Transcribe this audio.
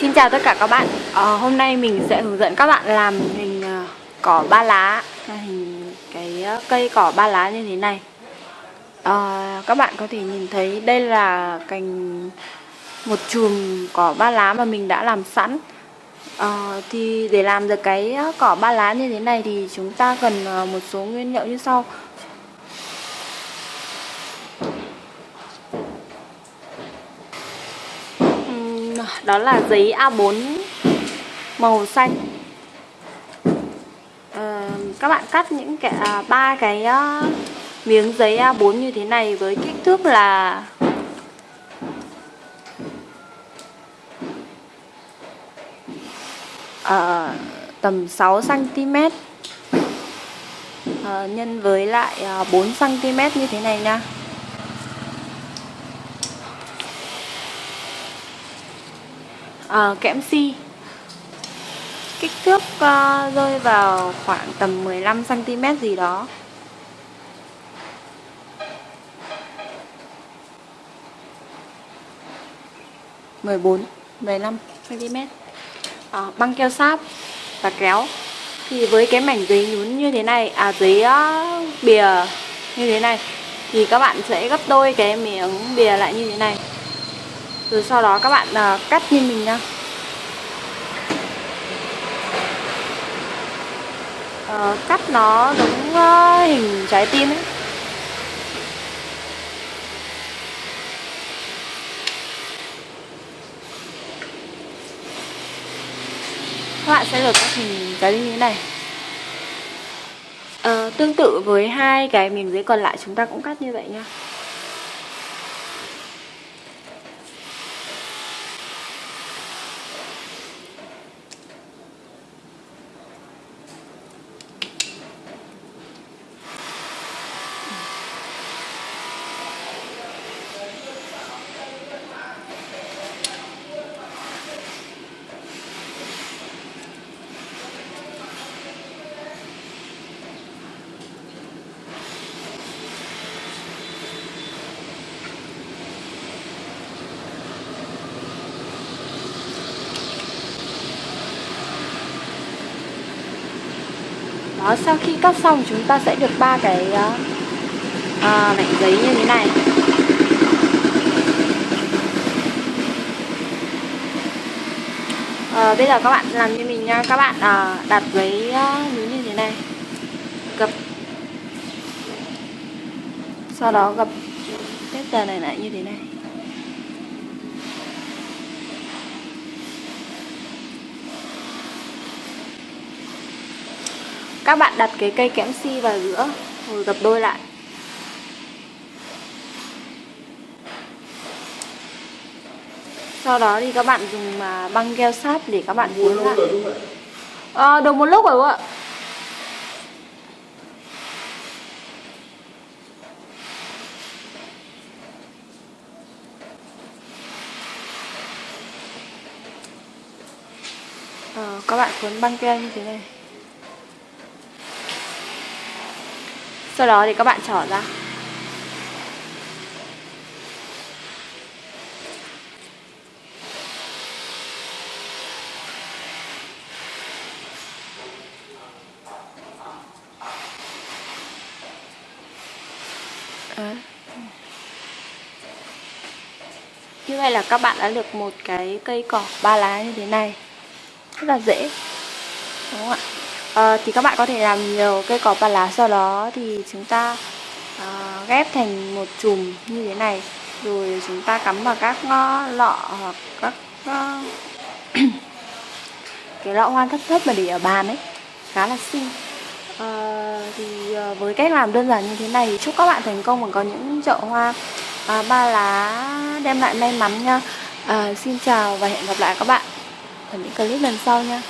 Xin chào tất cả các bạn. À, Hôm nay mình sẽ hướng dẫn các bạn làm hình uh, cỏ ba lá Hình cái uh, cây cỏ ba lá như thế này. À, Các bạn có thể nhìn thấy đây là cành một chùm cỏ ba lá mà mình đã làm sẵn. À, Thì để làm được cái cỏ ba lá như thế này thì chúng ta cần một số nguyên liệu như sau. Đó là giấy A4 màu xanh. À, các bạn cắt những cái à, ba cái ờ, miếng giấy A4 như thế này với kích thước là à, tầm 6 cm à, nhân với lại 4 cm như thế này nha. Uh, kẽm si kích thước uh, rơi vào khoảng tầm 15 cm gì đó. mười bốn mười lăm cm à, ờ, băng keo sáp và kéo. Thì với cái mảnh giấy nhún như thế này à giấy uh, bìa như thế này thì các bạn sẽ gấp đôi cái miếng bìa lại như thế này rồi sau đó các bạn uh, cắt như mình nha uh, ờ, Cắt nó giống uh, hình trái tim ấy. Các bạn sẽ được các hình trái tim như thế này. Uh, Tương tự với hai cái miếng giấy còn lại chúng ta cũng cắt như vậy nha đó sau khi cắt xong chúng ta sẽ được ba cái uh, mảnh giấy như thế này. À, bây giờ các bạn làm như mình nha. Các bạn uh, đặt giấy uh, như thế này. Gập. Sau đó gập. Cái tờ này lại như thế này. Các bạn đặt cái cây kẽm si vào giữa rồi gập đôi lại. Sau đó thì các bạn dùng mà băng keo sáp để các bạn cuốn lại. À, được một lúc rồi ạ. À, các bạn cuốn băng keo như thế này. Sau đó thì các bạn trở ra. À. như vậy là các bạn đã được một cái cây cỏ ba lá như thế này. Rất là dễ. Đúng không ạ? À, thì các bạn có thể làm nhiều cây cỏ ba lá sau đó thì chúng ta à, ghép thành một chùm như thế này. Rồi chúng ta cắm vào các lọ hoặc các ờ, cái lọ hoa thấp thấp mà để ở bàn ấy. Khá là xinh. À, thì với cách làm đơn giản như thế này chúc các bạn thành công và có những chậu hoa à, ba lá đem lại may mắn nha. À, xin chào và hẹn gặp lại các bạn ở những clip lần sau nha.